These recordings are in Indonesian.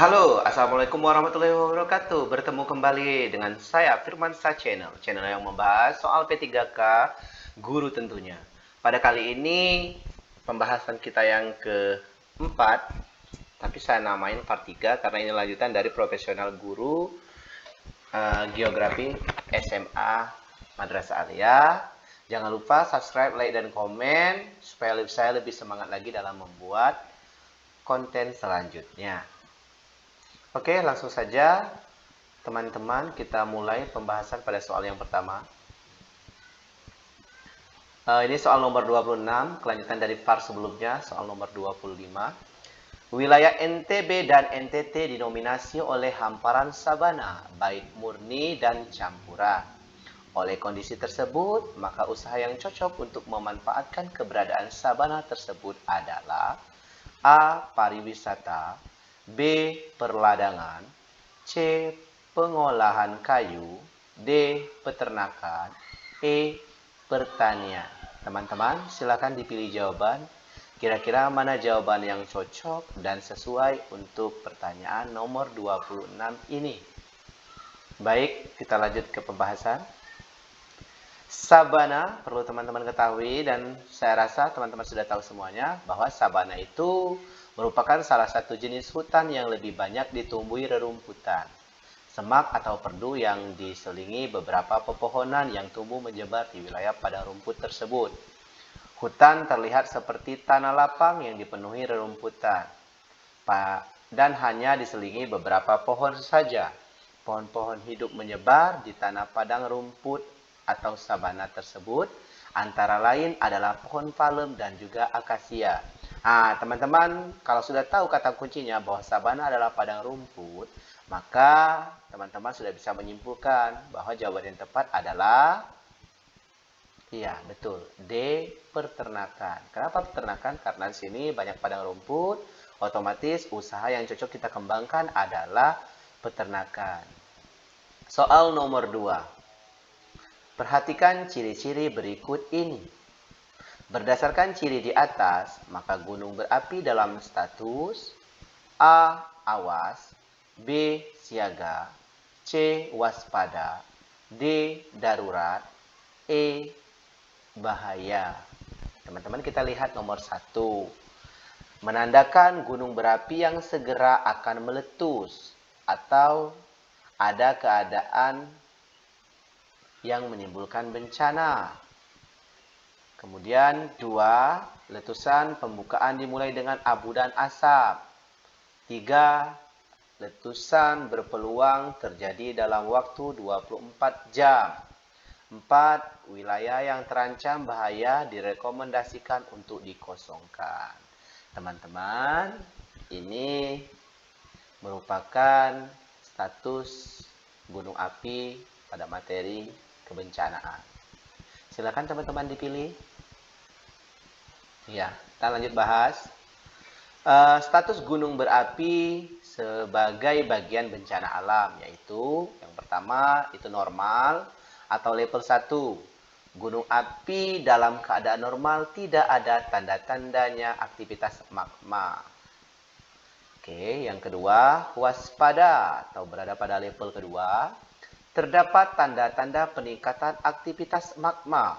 Halo, Assalamualaikum warahmatullahi wabarakatuh. Bertemu kembali dengan saya Firman Sa Channel, channel yang membahas soal P3K guru tentunya. Pada kali ini pembahasan kita yang keempat, tapi saya namain part 3 karena ini lanjutan dari profesional guru uh, geografi SMA Madrasah Alia. Jangan lupa subscribe, like, dan komen supaya saya lebih semangat lagi dalam membuat konten selanjutnya. Oke, langsung saja teman-teman kita mulai pembahasan pada soal yang pertama. Uh, ini soal nomor 26, kelanjutan dari part sebelumnya, soal nomor 25. Wilayah NTB dan NTT dinominasi oleh hamparan sabana, baik murni dan campuran. Oleh kondisi tersebut, maka usaha yang cocok untuk memanfaatkan keberadaan sabana tersebut adalah A. Pariwisata B. Perladangan C. Pengolahan kayu D. Peternakan E. Pertanian Teman-teman silakan dipilih jawaban Kira-kira mana jawaban yang cocok dan sesuai untuk pertanyaan nomor 26 ini Baik, kita lanjut ke pembahasan Sabana perlu teman-teman ketahui dan saya rasa teman-teman sudah tahu semuanya bahwa sabana itu merupakan salah satu jenis hutan yang lebih banyak ditumbuhi rerumputan, semak atau perdu yang diselingi beberapa pepohonan yang tumbuh menyebar di wilayah padang rumput tersebut. Hutan terlihat seperti tanah lapang yang dipenuhi rerumputan, dan hanya diselingi beberapa pohon saja. Pohon-pohon hidup menyebar di tanah padang rumput atau sabana tersebut, antara lain adalah pohon palem dan juga akasia. Nah, teman-teman, kalau sudah tahu kata kuncinya bahwa sabana adalah padang rumput, maka teman-teman sudah bisa menyimpulkan bahwa jawaban yang tepat adalah Iya, betul. D. Peternakan. Kenapa peternakan? Karena di sini banyak padang rumput, otomatis usaha yang cocok kita kembangkan adalah peternakan. Soal nomor 2. Perhatikan ciri-ciri berikut ini. Berdasarkan ciri di atas, maka gunung berapi dalam status A. Awas B. Siaga C. Waspada D. Darurat E. Bahaya Teman-teman kita lihat nomor satu Menandakan gunung berapi yang segera akan meletus Atau ada keadaan yang menimbulkan bencana Kemudian dua, letusan pembukaan dimulai dengan abu dan asap. Tiga, letusan berpeluang terjadi dalam waktu 24 jam. Empat, wilayah yang terancam bahaya direkomendasikan untuk dikosongkan. Teman-teman, ini merupakan status gunung api pada materi kebencanaan. Silakan teman-teman dipilih. Ya, kita lanjut bahas. Uh, status gunung berapi sebagai bagian bencana alam, yaitu yang pertama itu normal atau level 1. Gunung api dalam keadaan normal tidak ada tanda-tandanya aktivitas magma. Oke, yang kedua, waspada atau berada pada level kedua. Terdapat tanda-tanda peningkatan aktivitas magma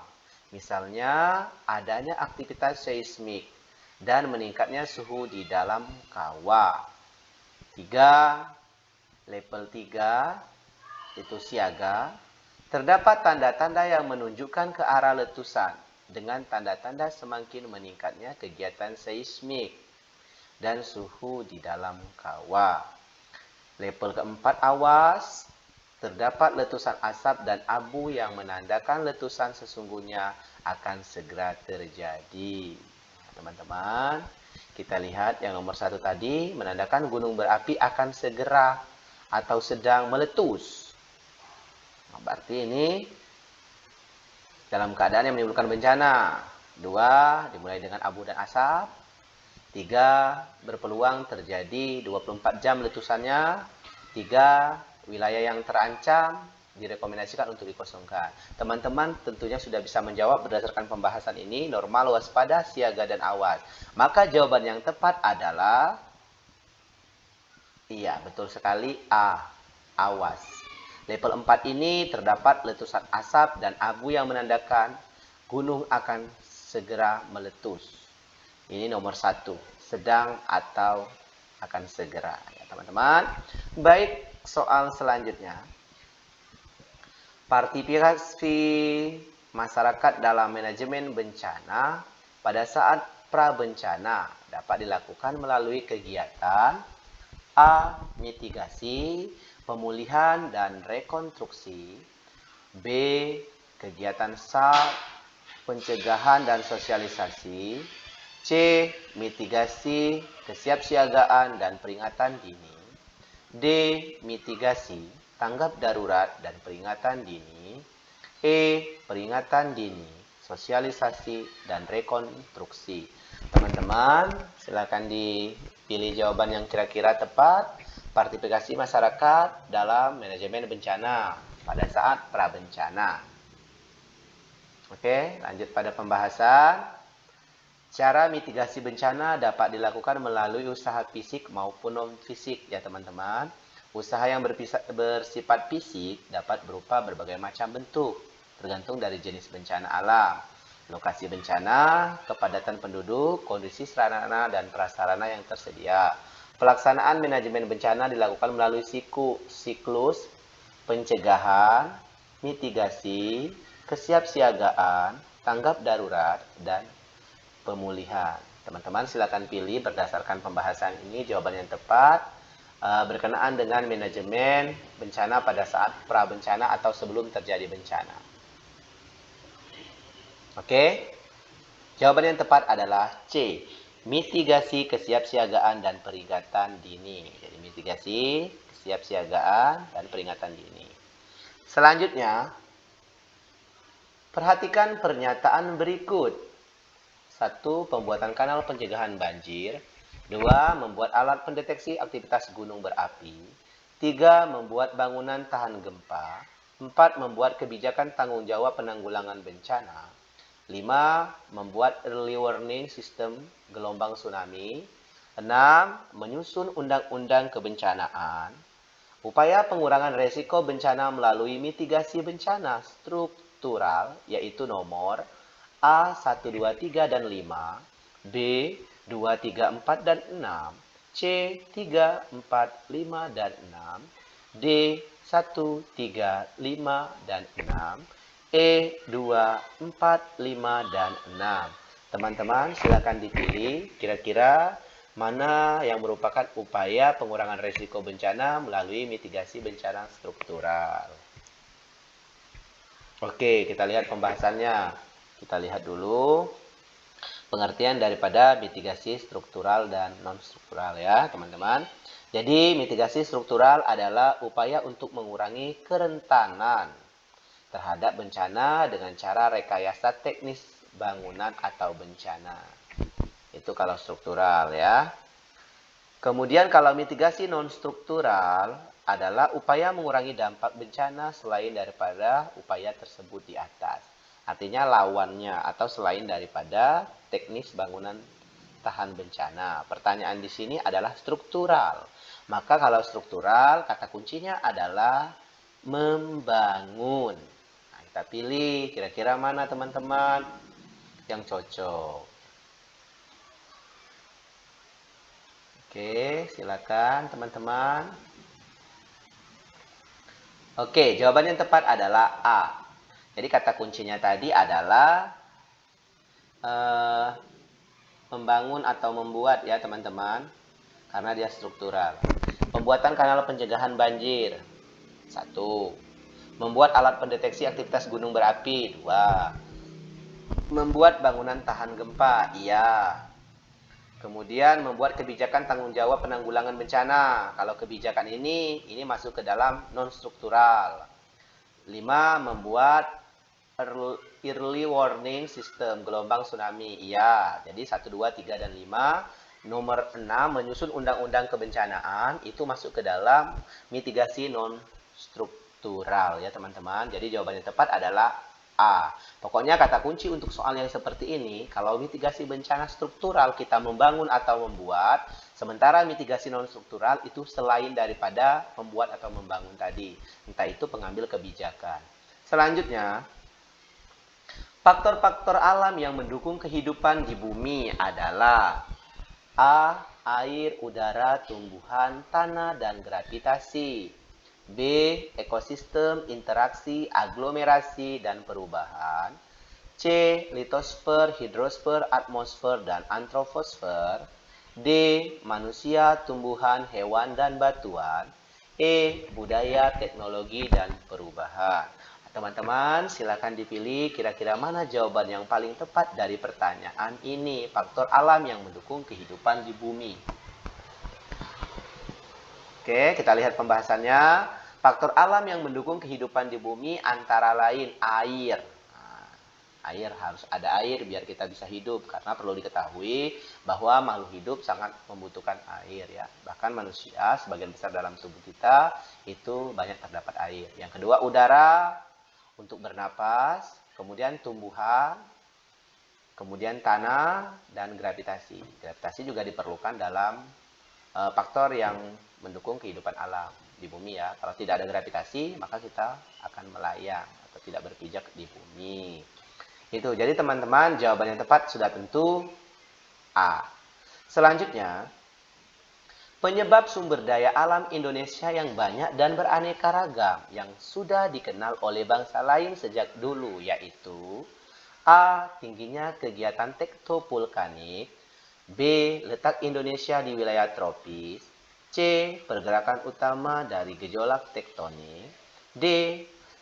Misalnya, adanya aktivitas seismik dan meningkatnya suhu di dalam kawah. Tiga, level 3 itu siaga. Terdapat tanda-tanda yang menunjukkan ke arah letusan dengan tanda-tanda semakin meningkatnya kegiatan seismik dan suhu di dalam kawah. Level keempat awas, terdapat letusan asap dan abu yang menandakan letusan sesungguhnya akan segera terjadi. Teman-teman, kita lihat yang nomor satu tadi menandakan gunung berapi akan segera atau sedang meletus. Nah, berarti ini dalam keadaan yang menimbulkan bencana. Dua, dimulai dengan abu dan asap. Tiga, berpeluang terjadi 24 jam letusannya. Tiga, wilayah yang terancam direkomendasikan untuk dikosongkan. Teman-teman tentunya sudah bisa menjawab berdasarkan pembahasan ini, normal, waspada, siaga, dan awas. Maka jawaban yang tepat adalah Iya, betul sekali A. Awas. Level 4 ini terdapat letusan asap dan abu yang menandakan gunung akan segera meletus. Ini nomor satu, sedang atau akan segera. Ya, teman-teman. Baik, soal selanjutnya. Partisipasi masyarakat dalam manajemen bencana pada saat prabencana dapat dilakukan melalui kegiatan A. Mitigasi, pemulihan dan rekonstruksi B. Kegiatan SAP, pencegahan dan sosialisasi C. Mitigasi, kesiapsiagaan dan peringatan dini D. Mitigasi, tanggap darurat dan peringatan dini E. Peringatan dini, sosialisasi dan rekonstruksi Teman-teman, silakan dipilih jawaban yang kira-kira tepat. Partisipasi masyarakat dalam manajemen bencana pada saat prabencana. Oke, lanjut pada pembahasan. Cara mitigasi bencana dapat dilakukan melalui usaha fisik maupun non-fisik ya teman-teman. Usaha yang bersifat fisik dapat berupa berbagai macam bentuk, tergantung dari jenis bencana alam lokasi bencana, kepadatan penduduk, kondisi sarana dan prasarana yang tersedia. Pelaksanaan manajemen bencana dilakukan melalui siku, siklus pencegahan, mitigasi, kesiapsiagaan, tanggap darurat, dan pemulihan. Teman-teman silakan pilih berdasarkan pembahasan ini jawaban yang tepat uh, berkenaan dengan manajemen bencana pada saat pra bencana atau sebelum terjadi bencana. Oke. Jawaban yang tepat adalah C. Mitigasi kesiapsiagaan dan peringatan dini. Jadi mitigasi, kesiapsiagaan dan peringatan dini. Selanjutnya, perhatikan pernyataan berikut. Satu, pembuatan kanal pencegahan banjir. Dua, membuat alat pendeteksi aktivitas gunung berapi. Tiga, membuat bangunan tahan gempa. Empat, membuat kebijakan tanggung jawab penanggulangan bencana. 5. Membuat early warning system gelombang tsunami. 6. Menyusun undang-undang kebencanaan. Upaya pengurangan resiko bencana melalui mitigasi bencana struktural, yaitu nomor A, 1, 2, 3, dan 5, B, 2, 3, 4, dan 6, C, 3, 4, 5, dan 6, D, 1, 3, 5, dan 6, E, 2, 4, 5, dan 6. Teman-teman silakan dipilih kira-kira mana yang merupakan upaya pengurangan risiko bencana melalui mitigasi bencana struktural. Oke, kita lihat pembahasannya. Kita lihat dulu pengertian daripada mitigasi struktural dan non-struktural ya, teman-teman. Jadi, mitigasi struktural adalah upaya untuk mengurangi kerentanan terhadap bencana dengan cara rekayasa teknis bangunan atau bencana. Itu kalau struktural ya. Kemudian kalau mitigasi non-struktural adalah upaya mengurangi dampak bencana selain daripada upaya tersebut di atas. Artinya lawannya atau selain daripada teknis bangunan tahan bencana. Pertanyaan di sini adalah struktural. Maka kalau struktural kata kuncinya adalah membangun. Kita pilih kira-kira mana teman-teman yang cocok. Oke, silakan teman-teman. Oke, jawaban yang tepat adalah A. Jadi kata kuncinya tadi adalah uh, membangun atau membuat ya teman-teman. Karena dia struktural. Pembuatan kanal pencegahan banjir. Satu. Membuat alat pendeteksi aktivitas gunung berapi. Dua. Membuat bangunan tahan gempa. Iya. Kemudian membuat kebijakan tanggung jawab penanggulangan bencana. Kalau kebijakan ini, ini masuk ke dalam non-struktural. Lima, membuat early warning system gelombang tsunami. Iya, jadi 1, 2, 3, dan 5. Nomor 6, menyusun undang-undang kebencanaan. Itu masuk ke dalam mitigasi non-struktural struktural ya teman-teman. Jadi jawabannya tepat adalah A. Pokoknya kata kunci untuk soal yang seperti ini, kalau mitigasi bencana struktural kita membangun atau membuat, Sementara mitigasi non struktural itu selain daripada membuat atau membangun tadi, entah itu pengambil kebijakan. Selanjutnya, faktor-faktor alam yang mendukung kehidupan di bumi adalah A. Air, udara, tumbuhan, tanah, dan gravitasi. B. Ekosistem, interaksi, aglomerasi, dan perubahan. C. Litosfer, hidrosfer, atmosfer, dan antroposfer. D. Manusia, tumbuhan, hewan, dan batuan. E. Budaya, teknologi, dan perubahan. Teman-teman, silakan dipilih kira-kira mana jawaban yang paling tepat dari pertanyaan ini. Faktor alam yang mendukung kehidupan di bumi. Oke, kita lihat pembahasannya. Faktor alam yang mendukung kehidupan di bumi antara lain air air harus ada air biar kita bisa hidup karena perlu diketahui bahwa makhluk hidup sangat membutuhkan air ya bahkan manusia sebagian besar dalam tubuh kita itu banyak terdapat air yang kedua udara untuk bernapas kemudian tumbuhan kemudian tanah dan gravitasi gravitasi juga diperlukan dalam uh, faktor yang mendukung kehidupan alam di bumi ya kalau tidak ada gravitasi maka kita akan melayang atau tidak berpijak di bumi itu. Jadi teman-teman jawaban yang tepat sudah tentu A. Selanjutnya, penyebab sumber daya alam Indonesia yang banyak dan beraneka ragam yang sudah dikenal oleh bangsa lain sejak dulu yaitu A. Tingginya kegiatan tektopulkanik B. Letak Indonesia di wilayah tropis C. Pergerakan utama dari gejolak tektonik D.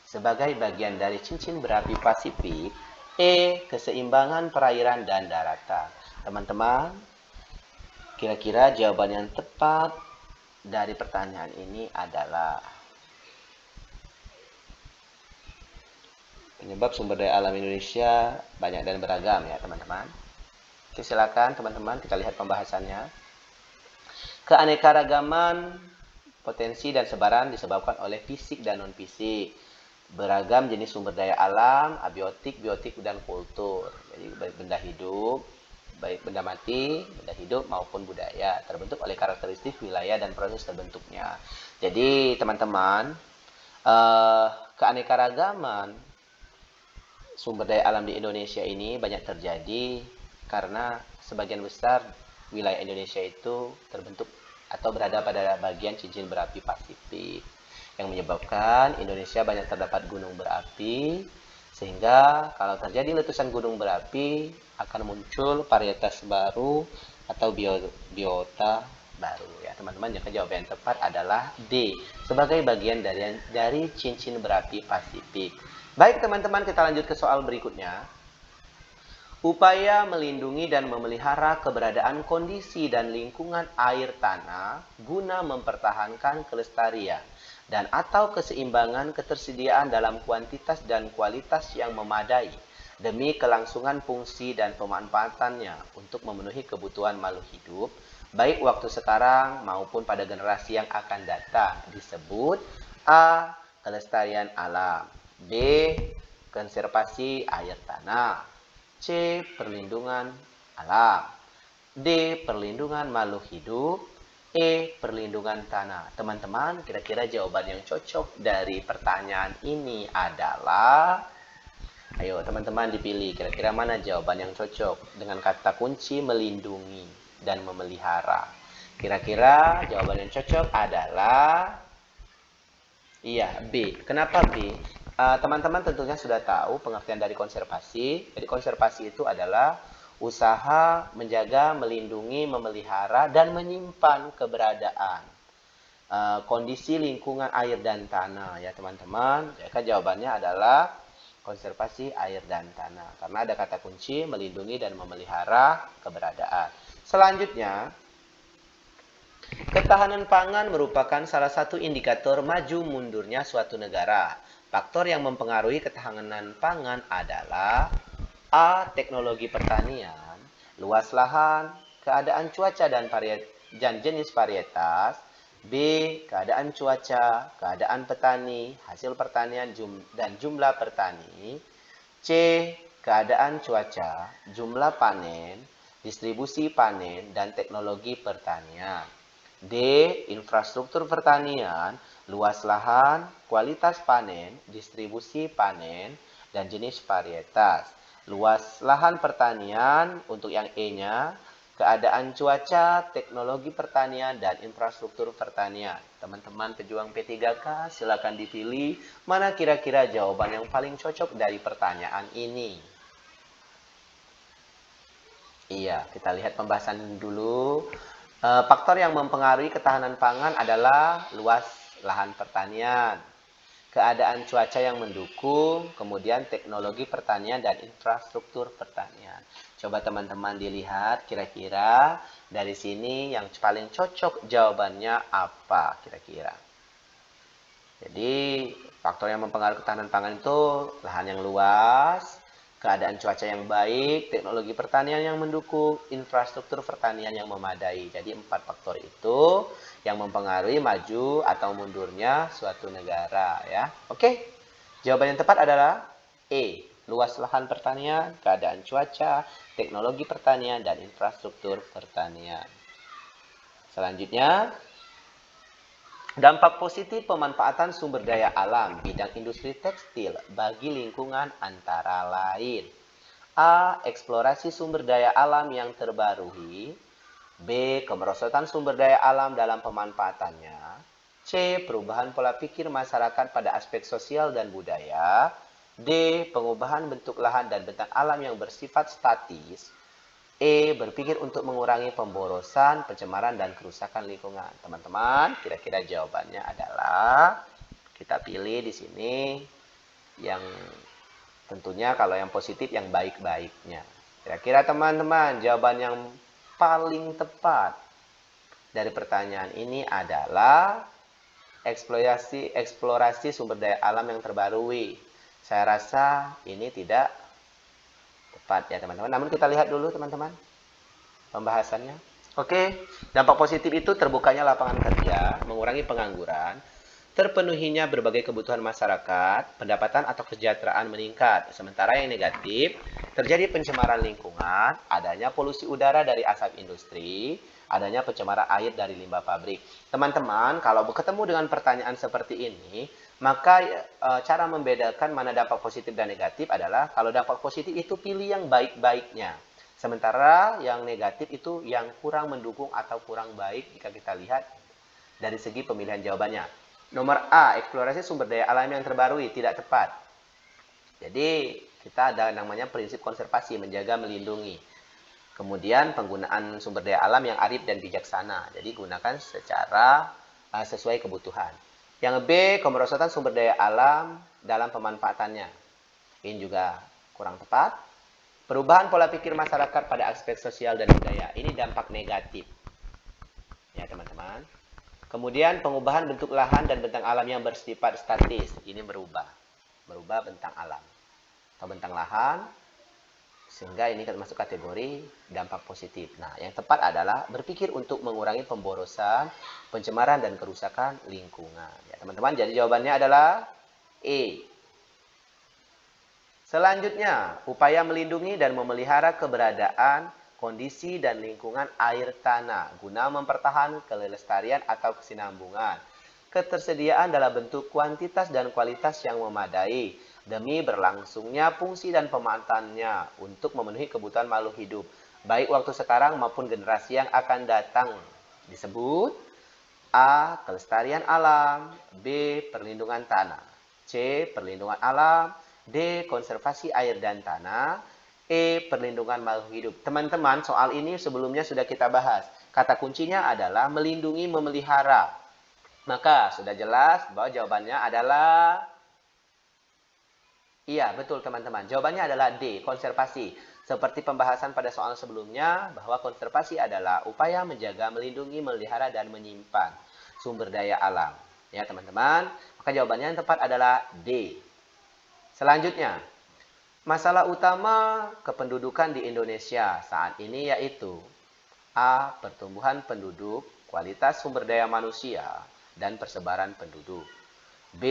Sebagai bagian dari cincin berapi Pasifik E. Keseimbangan perairan dan daratan. Teman-teman, kira-kira jawaban yang tepat dari pertanyaan ini adalah penyebab sumber daya alam Indonesia banyak dan beragam ya teman-teman. Oke silakan teman-teman kita lihat pembahasannya. Keanekaragaman potensi dan sebaran disebabkan oleh fisik dan non fisik beragam jenis sumber daya alam, abiotik, biotik, dan kultur. Jadi benda hidup, baik benda mati, benda hidup maupun budaya terbentuk oleh karakteristik wilayah dan proses terbentuknya. Jadi teman-teman, eh, keanekaragaman sumber daya alam di Indonesia ini banyak terjadi karena sebagian besar wilayah Indonesia itu terbentuk atau berada pada bagian cincin berapi Pasifik yang menyebabkan Indonesia banyak terdapat gunung berapi sehingga kalau terjadi letusan gunung berapi akan muncul varietas baru atau biota baru. Ya teman-teman yang jawaban yang tepat adalah D. Sebagai bagian dari dari cincin berapi Pasifik. Baik teman-teman kita lanjut ke soal berikutnya. Upaya melindungi dan memelihara keberadaan kondisi dan lingkungan air tanah guna mempertahankan kelestarian dan atau keseimbangan ketersediaan dalam kuantitas dan kualitas yang memadai demi kelangsungan fungsi dan pemanfaatannya untuk memenuhi kebutuhan makhluk hidup baik waktu sekarang maupun pada generasi yang akan datang disebut A. kelestarian alam B. konservasi air tanah C. perlindungan alam D. perlindungan makhluk hidup E. Perlindungan tanah. Teman-teman, kira-kira jawaban yang cocok dari pertanyaan ini adalah Ayo teman-teman dipilih kira-kira mana jawaban yang cocok dengan kata kunci melindungi dan memelihara. Kira-kira jawaban yang cocok adalah Iya, B. Kenapa B? Eh, teman-teman uh, tentunya sudah tahu pengertian dari konservasi. Jadi konservasi itu adalah usaha menjaga, melindungi, memelihara, dan menyimpan keberadaan uh, kondisi lingkungan air dan tanah ya teman-teman. Ya, kan jawabannya adalah konservasi air dan tanah karena ada kata kunci melindungi dan memelihara keberadaan. Selanjutnya, ketahanan pangan merupakan salah satu indikator maju mundurnya suatu negara. Faktor yang mempengaruhi ketahanan pangan adalah A. Teknologi pertanian, luas lahan, keadaan cuaca dan, dan jenis varietas. B. Keadaan cuaca, keadaan petani, hasil pertanian jum dan jumlah petani. C. Keadaan cuaca, jumlah panen. distribusi panen, dan teknologi pertanian. D. Infrastruktur pertanian, luas lahan, kualitas panen, distribusi panen, dan jenis varietas. Luas lahan pertanian untuk yang E-nya, keadaan cuaca, teknologi pertanian, dan infrastruktur pertanian. Teman-teman pejuang P3K, silakan dipilih mana kira-kira jawaban yang paling cocok dari pertanyaan ini. Iya, kita lihat pembahasan dulu. E, faktor yang mempengaruhi ketahanan pangan adalah luas lahan pertanian, keadaan cuaca yang mendukung, kemudian teknologi pertanian dan infrastruktur pertanian. Coba teman-teman dilihat kira-kira dari sini yang paling cocok jawabannya apa kira-kira. Jadi faktor yang mempengaruhi ketahanan pangan itu lahan yang luas, keadaan cuaca yang baik, teknologi pertanian yang mendukung, infrastruktur pertanian yang memadai. Jadi empat faktor itu yang mempengaruhi maju atau mundurnya suatu negara ya. Oke. Jawaban yang tepat adalah E. Luas lahan pertanian, keadaan cuaca, teknologi pertanian dan infrastruktur pertanian. Selanjutnya, Dampak positif pemanfaatan sumber daya alam bidang industri tekstil bagi lingkungan antara lain. A. Eksplorasi sumber daya alam yang terbarui. B. Kemerosotan sumber daya alam dalam pemanfaatannya. C. Perubahan pola pikir masyarakat pada aspek sosial dan budaya. D. Pengubahan bentuk lahan dan bentang alam yang bersifat statis. E. Berpikir untuk mengurangi pemborosan, pencemaran, dan kerusakan lingkungan. Teman-teman, kira-kira jawabannya adalah kita pilih di sini yang tentunya kalau yang positif yang baik-baiknya. Kira-kira teman-teman, jawaban yang paling tepat dari pertanyaan ini adalah eksplorasi eksplorasi sumber daya alam yang terbarui. Saya rasa ini tidak ya teman-teman. Namun kita lihat dulu teman-teman pembahasannya. Oke, dampak positif itu terbukanya lapangan kerja, mengurangi pengangguran, terpenuhinya berbagai kebutuhan masyarakat, pendapatan atau kesejahteraan meningkat. Sementara yang negatif, terjadi pencemaran lingkungan, adanya polusi udara dari asap industri, adanya pencemaran air dari limbah pabrik. Teman-teman, kalau ketemu dengan pertanyaan seperti ini, maka e, cara membedakan mana dampak positif dan negatif adalah kalau dampak positif itu pilih yang baik-baiknya. Sementara yang negatif itu yang kurang mendukung atau kurang baik jika kita lihat dari segi pemilihan jawabannya. Nomor A, eksplorasi sumber daya alam yang terbarui tidak tepat. Jadi kita ada namanya prinsip konservasi, menjaga, melindungi. Kemudian penggunaan sumber daya alam yang arif dan bijaksana. Jadi gunakan secara uh, sesuai kebutuhan. Yang B, kemerosotan sumber daya alam dalam pemanfaatannya. Ini juga kurang tepat. Perubahan pola pikir masyarakat pada aspek sosial dan budaya. Ini dampak negatif. Ya, teman-teman. Kemudian pengubahan bentuk lahan dan bentang alam yang bersifat statis. Ini berubah. Berubah bentang alam. Atau bentang lahan sehingga ini masuk kategori dampak positif. Nah, yang tepat adalah berpikir untuk mengurangi pemborosan, pencemaran, dan kerusakan lingkungan. Ya, teman-teman, jadi jawabannya adalah E. Selanjutnya, upaya melindungi dan memelihara keberadaan, kondisi, dan lingkungan air tanah guna mempertahankan kelestarian atau kesinambungan. Ketersediaan dalam bentuk kuantitas dan kualitas yang memadai, demi berlangsungnya fungsi dan pemanfaatnya untuk memenuhi kebutuhan makhluk hidup, baik waktu sekarang maupun generasi yang akan datang. Disebut A. Kelestarian alam B. Perlindungan tanah C. Perlindungan alam D. Konservasi air dan tanah E. Perlindungan makhluk hidup Teman-teman, soal ini sebelumnya sudah kita bahas. Kata kuncinya adalah melindungi, memelihara. Maka sudah jelas bahwa jawabannya adalah Iya, betul teman-teman. Jawabannya adalah D, konservasi. Seperti pembahasan pada soal sebelumnya, bahwa konservasi adalah upaya menjaga, melindungi, melihara, dan menyimpan sumber daya alam. Ya, teman-teman. Maka jawabannya yang tepat adalah D. Selanjutnya, masalah utama kependudukan di Indonesia saat ini yaitu A. Pertumbuhan penduduk, kualitas sumber daya manusia, dan persebaran penduduk. B.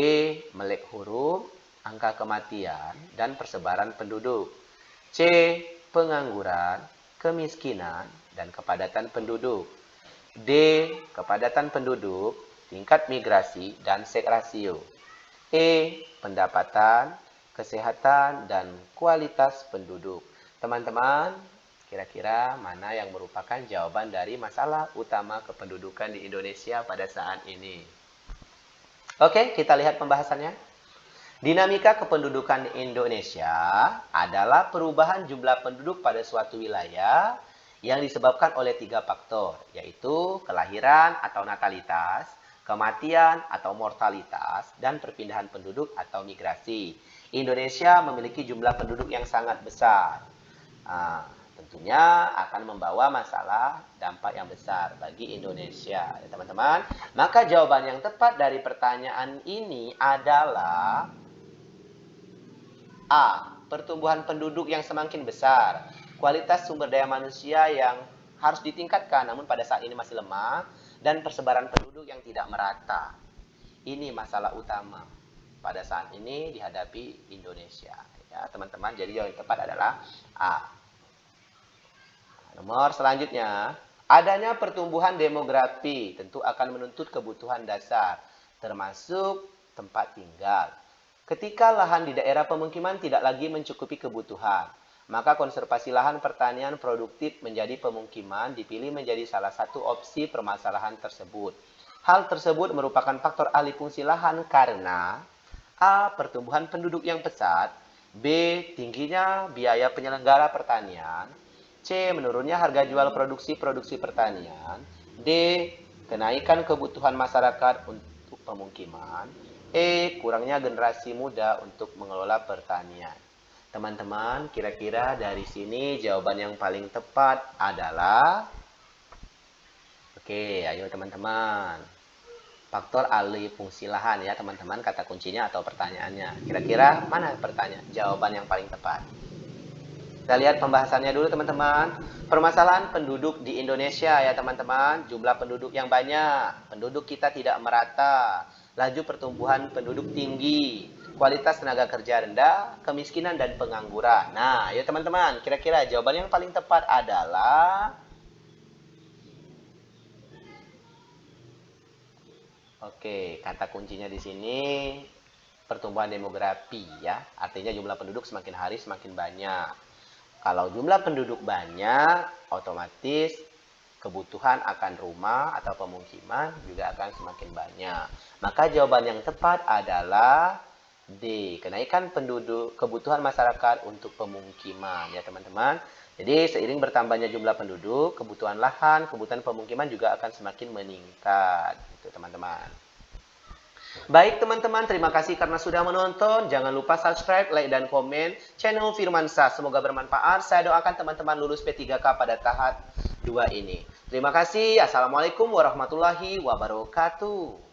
Melek huruf, angka kematian, dan persebaran penduduk. C. Pengangguran. kemiskinan, dan kepadatan penduduk. D. Kepadatan penduduk, tingkat migrasi, dan seks rasio. E. Pendapatan, kesehatan, dan kualitas penduduk. Teman-teman, kira-kira mana yang merupakan jawaban dari masalah utama kependudukan di Indonesia pada saat ini? Oke, kita lihat pembahasannya. Dinamika kependudukan Indonesia adalah perubahan jumlah penduduk pada suatu wilayah yang disebabkan oleh tiga faktor, yaitu kelahiran atau natalitas, kematian atau mortalitas, dan perpindahan penduduk atau migrasi. Indonesia memiliki jumlah penduduk yang sangat besar. Nah, tentunya akan membawa masalah dampak yang besar bagi Indonesia, ya teman-teman. Maka jawaban yang tepat dari pertanyaan ini adalah A. Pertumbuhan penduduk yang semakin besar kualitas sumber daya manusia yang harus ditingkatkan namun pada saat ini masih lemah dan persebaran penduduk yang tidak merata. Ini masalah utama pada saat ini dihadapi Indonesia. Ya, teman-teman, jadi yang tepat adalah A. Nomor selanjutnya, adanya pertumbuhan demografi tentu akan menuntut kebutuhan dasar, termasuk tempat tinggal. Ketika lahan di daerah pemukiman tidak lagi mencukupi kebutuhan, maka konservasi lahan pertanian produktif menjadi pemukiman dipilih menjadi salah satu opsi permasalahan tersebut. Hal tersebut merupakan faktor alih fungsi lahan karena A. Pertumbuhan penduduk yang pesat B. Tingginya biaya penyelenggara pertanian C. Menurunnya harga jual produksi-produksi pertanian D. Kenaikan kebutuhan masyarakat untuk pemukiman E. Kurangnya generasi muda untuk mengelola pertanian Teman-teman, kira-kira dari sini jawaban yang paling tepat adalah Oke, ayo teman-teman. Faktor alih fungsi lahan ya, teman-teman, kata kuncinya atau pertanyaannya. Kira-kira mana pertanyaan? Jawaban yang paling tepat. Kita lihat pembahasannya dulu, teman-teman. Permasalahan penduduk di Indonesia ya, teman-teman. Jumlah penduduk yang banyak, penduduk kita tidak merata, laju pertumbuhan penduduk tinggi, kualitas tenaga kerja rendah, kemiskinan dan pengangguran. Nah, ya teman-teman, kira-kira jawaban yang paling tepat adalah Oke, kata kuncinya di sini pertumbuhan demografi ya. Artinya jumlah penduduk semakin hari semakin banyak. Kalau jumlah penduduk banyak, otomatis kebutuhan akan rumah atau pemukiman juga akan semakin banyak. Maka jawaban yang tepat adalah D. Kenaikan penduduk kebutuhan masyarakat untuk pemukiman ya teman-teman. Jadi seiring bertambahnya jumlah penduduk, kebutuhan lahan, kebutuhan pemukiman juga akan semakin meningkat gitu teman-teman. Baik teman-teman, terima kasih karena sudah menonton. Jangan lupa subscribe, like, dan komen channel Firmansa. Semoga bermanfaat. Saya doakan teman-teman lulus P3K pada tahap 2 ini. Terima kasih. Assalamualaikum warahmatullahi wabarakatuh.